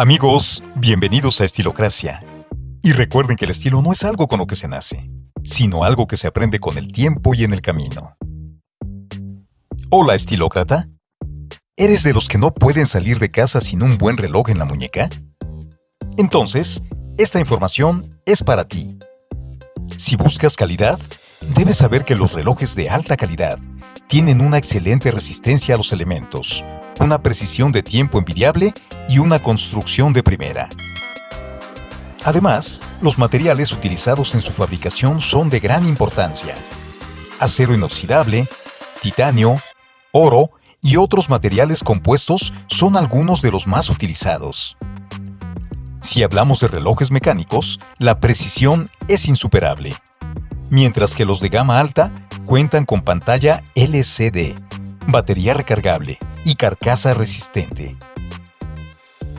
Amigos, bienvenidos a Estilocracia. Y recuerden que el estilo no es algo con lo que se nace, sino algo que se aprende con el tiempo y en el camino. Hola, estilócrata. ¿Eres de los que no pueden salir de casa sin un buen reloj en la muñeca? Entonces, esta información es para ti. Si buscas calidad, debes saber que los relojes de alta calidad tienen una excelente resistencia a los elementos, una precisión de tiempo envidiable y una construcción de primera. Además, los materiales utilizados en su fabricación son de gran importancia. Acero inoxidable, titanio, oro y otros materiales compuestos son algunos de los más utilizados. Si hablamos de relojes mecánicos, la precisión es insuperable, mientras que los de gama alta cuentan con pantalla LCD, batería recargable, y carcasa resistente.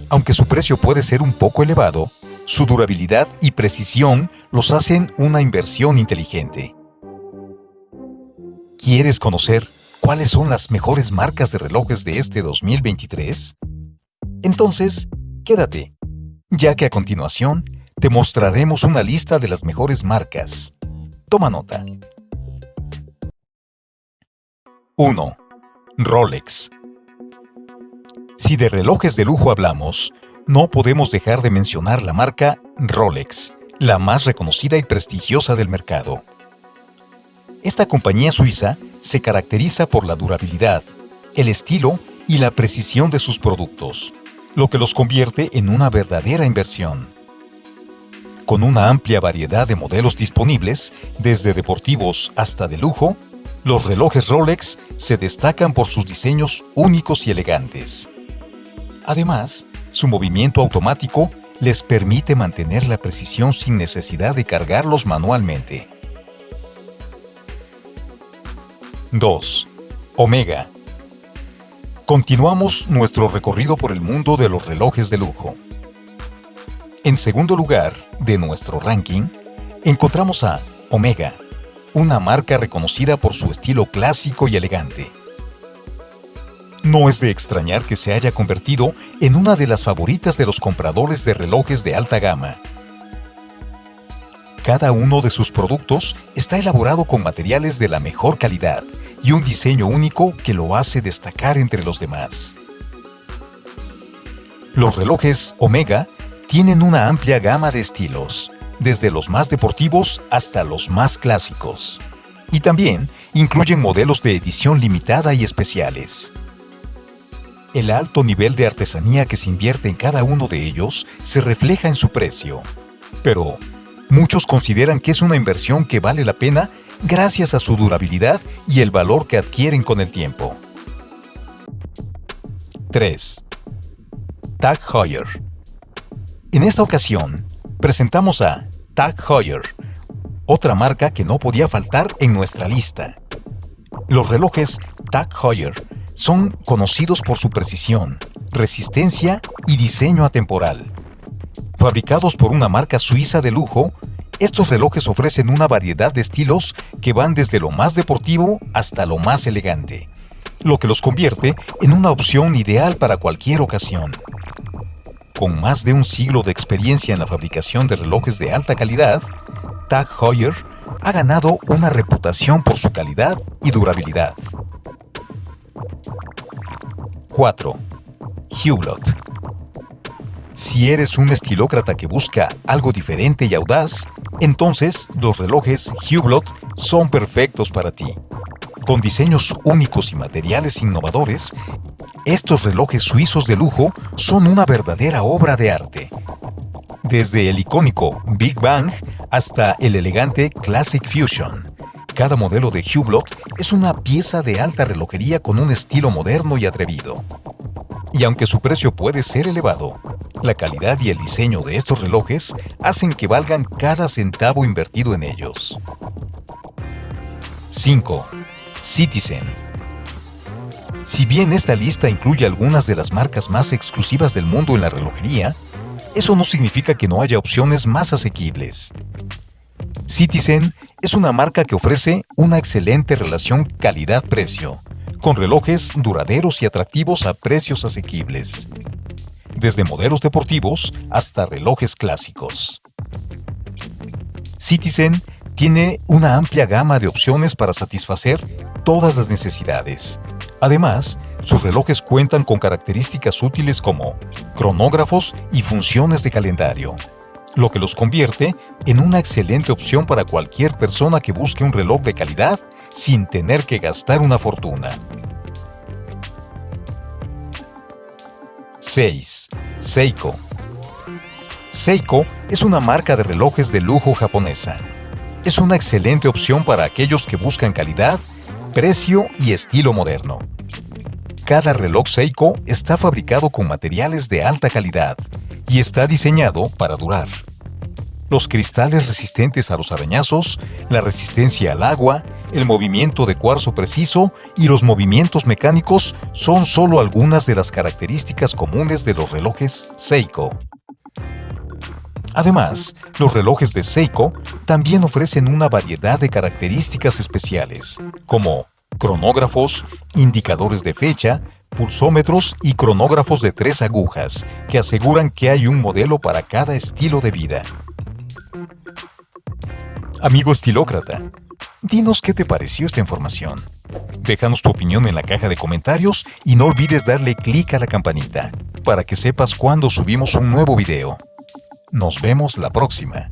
Aunque su precio puede ser un poco elevado, su durabilidad y precisión los hacen una inversión inteligente. ¿Quieres conocer cuáles son las mejores marcas de relojes de este 2023? Entonces, quédate, ya que a continuación te mostraremos una lista de las mejores marcas. Toma nota. 1. Rolex si de relojes de lujo hablamos, no podemos dejar de mencionar la marca Rolex, la más reconocida y prestigiosa del mercado. Esta compañía suiza se caracteriza por la durabilidad, el estilo y la precisión de sus productos, lo que los convierte en una verdadera inversión. Con una amplia variedad de modelos disponibles, desde deportivos hasta de lujo, los relojes Rolex se destacan por sus diseños únicos y elegantes. Además, su movimiento automático les permite mantener la precisión sin necesidad de cargarlos manualmente. 2. Omega. Continuamos nuestro recorrido por el mundo de los relojes de lujo. En segundo lugar de nuestro ranking, encontramos a Omega, una marca reconocida por su estilo clásico y elegante. No es de extrañar que se haya convertido en una de las favoritas de los compradores de relojes de alta gama. Cada uno de sus productos está elaborado con materiales de la mejor calidad y un diseño único que lo hace destacar entre los demás. Los relojes Omega tienen una amplia gama de estilos, desde los más deportivos hasta los más clásicos. Y también incluyen modelos de edición limitada y especiales. El alto nivel de artesanía que se invierte en cada uno de ellos se refleja en su precio. Pero muchos consideran que es una inversión que vale la pena gracias a su durabilidad y el valor que adquieren con el tiempo. 3. Tag Heuer. En esta ocasión, presentamos a Tag Heuer, otra marca que no podía faltar en nuestra lista. Los relojes Tag Heuer son conocidos por su precisión, resistencia y diseño atemporal. Fabricados por una marca suiza de lujo, estos relojes ofrecen una variedad de estilos que van desde lo más deportivo hasta lo más elegante, lo que los convierte en una opción ideal para cualquier ocasión. Con más de un siglo de experiencia en la fabricación de relojes de alta calidad, Tag Heuer ha ganado una reputación por su calidad y durabilidad. 4. Hublot. Si eres un estilócrata que busca algo diferente y audaz, entonces los relojes Hublot son perfectos para ti. Con diseños únicos y materiales innovadores, estos relojes suizos de lujo son una verdadera obra de arte. Desde el icónico Big Bang hasta el elegante Classic Fusion, cada modelo de Hublot es una pieza de alta relojería con un estilo moderno y atrevido. Y aunque su precio puede ser elevado, la calidad y el diseño de estos relojes hacen que valgan cada centavo invertido en ellos. 5. Citizen. Si bien esta lista incluye algunas de las marcas más exclusivas del mundo en la relojería, eso no significa que no haya opciones más asequibles. Citizen es una marca que ofrece una excelente relación calidad-precio, con relojes duraderos y atractivos a precios asequibles. desde modelos deportivos hasta relojes clásicos. Citizen tiene una amplia gama de opciones para satisfacer todas las necesidades. Además, sus relojes cuentan con características útiles como cronógrafos y funciones de calendario, lo que los convierte en una excelente opción para cualquier persona que busque un reloj de calidad sin tener que gastar una fortuna. 6. Seiko Seiko es una marca de relojes de lujo japonesa. Es una excelente opción para aquellos que buscan calidad, precio y estilo moderno. Cada reloj Seiko está fabricado con materiales de alta calidad y está diseñado para durar. Los cristales resistentes a los arañazos, la resistencia al agua, el movimiento de cuarzo preciso y los movimientos mecánicos son solo algunas de las características comunes de los relojes Seiko. Además, los relojes de Seiko también ofrecen una variedad de características especiales, como cronógrafos, indicadores de fecha, pulsómetros y cronógrafos de tres agujas, que aseguran que hay un modelo para cada estilo de vida. Amigo estilócrata, dinos qué te pareció esta información. Déjanos tu opinión en la caja de comentarios y no olvides darle clic a la campanita para que sepas cuando subimos un nuevo video. Nos vemos la próxima.